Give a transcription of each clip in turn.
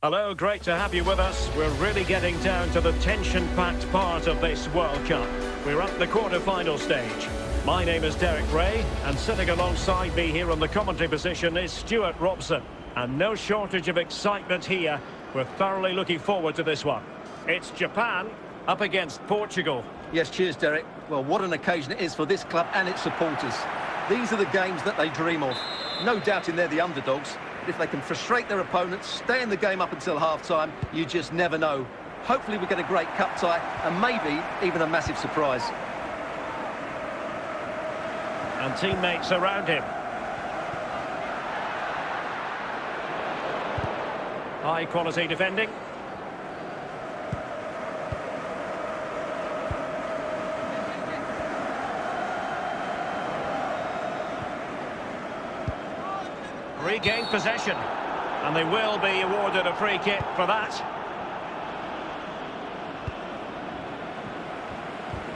Hello, great to have you with us. We're really getting down to the tension-packed part of this World Cup. We're at the quarter-final stage. My name is Derek Rae, and sitting alongside me here on the commentary position is Stewart Robson. And no shortage of excitement here. We're thoroughly looking forward to this one. It's Japan up against Portugal. Yes, cheers, Derek. Well, what an occasion it is for this club and its supporters. These are the games that they dream of. No doubting they're the underdogs, if they can frustrate their opponents, stay in the game up until half-time, you just never know. Hopefully we get a great cup tie and maybe even a massive surprise. And teammates around him. High quality defending. Regain possession. And they will be awarded a free kick for that.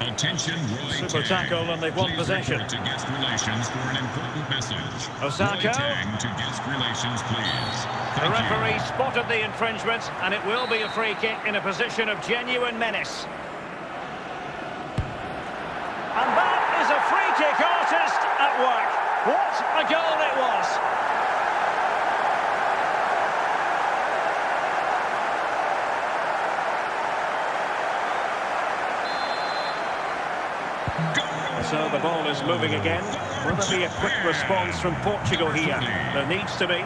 Attention, Roy Super Tang. tackle and they've won Please possession. to guest relations for an important message. Roy Tang to guest relations, please. The Thank you. referee spotted the infringement and it will be a free kick in a position of genuine menace. And that is a free kick artist at work. What a goal it was. So the ball is moving again. Will there be a quick response from Portugal here? There needs to be.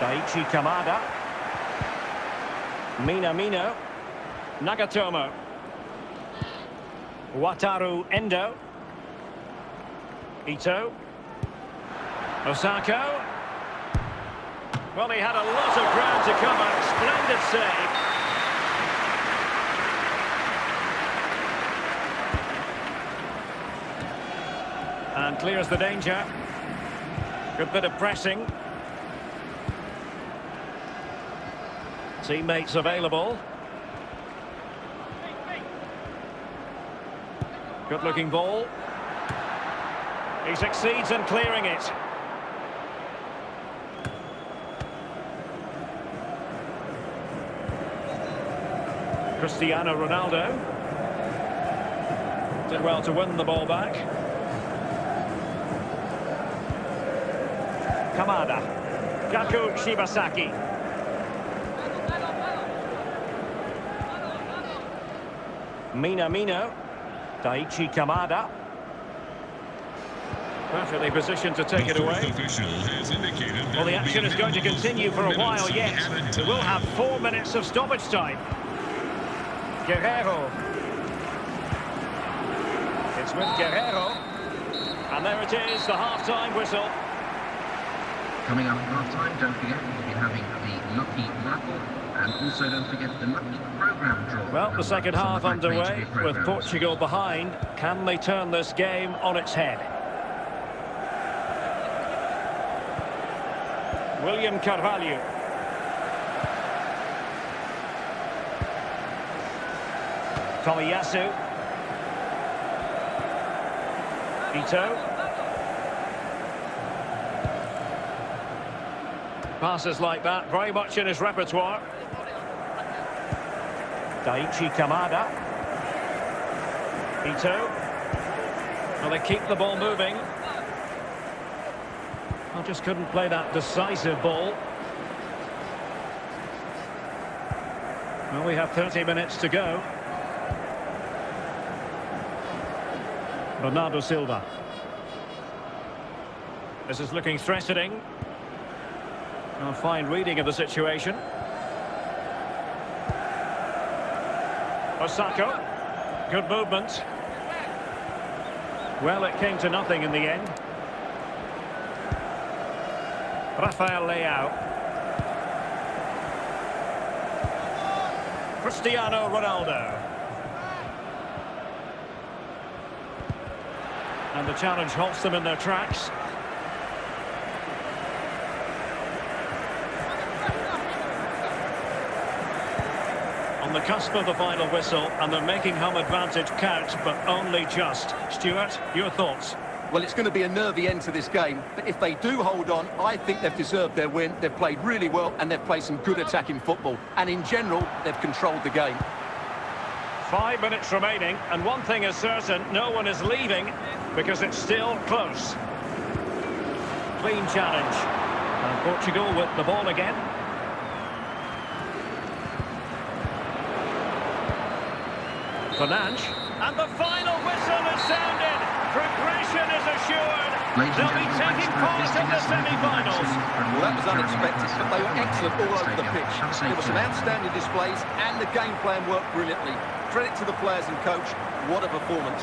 Daichi Kamada. Minamino. Nagatomo. Wataru Endo. Ito. Osako. Well, he had a lot of ground to cover. Splendid save. Clears the danger. Good bit of pressing. Teammates available. Good looking ball. He succeeds in clearing it. Cristiano Ronaldo. Did well to win the ball back. Kamada. Gaku Shibasaki. Minamino. Daichi Kamada. Perfectly positioned to take The it away. has Well, the action is going to continue for a while yet. We will have four minutes of stoppage time. Guerreiro. It's with Guerreiro. And there it is, the half-time whistle. Coming up at half time, don't forget we'll be having the Lucky Raffle and also don't forget the Lucky Programme draw. Well, the second half underway with. Portugal behind. Can they turn this game on its head? William Carvalho. Tomiyasu. Ito. Passes like that, very much in his repertoire. Daichi Kamada. Ito. Well, they keep the ball moving. Well, just couldn't play that decisive ball. Well, we have 30 minutes to go. Bernardo Silva. This is looking threatening. A fine reading of the situation. Osako. Good movement. Well, it came to nothing in the end. Rafael Leao. Cristiano Ronaldo. And the challenge halts them in their tracks. The cusp of the final whistle, and they're making home advantage count, but only just. Stewart, your thoughts? Well, it's going to be a nervy end to this game, but if they do hold on, I think they've deserved their win. They've played really well and they've played some good attacking football. And in general, they've controlled the game. Five minutes remaining, and one thing is certain, no one is leaving because it's still close. Clean challenge. And Portugal with the ball again. Fernandes. And the final whistle has sounded. Progression is assured. Ladies They'll be taking part in the visiting us. Thank you very much semi-finals. Well, that was unexpected, but they were excellent all over the pitch. Have a safe There were some outstanding displays and the game plan worked brilliantly. Credit to the players and coach. What a performance.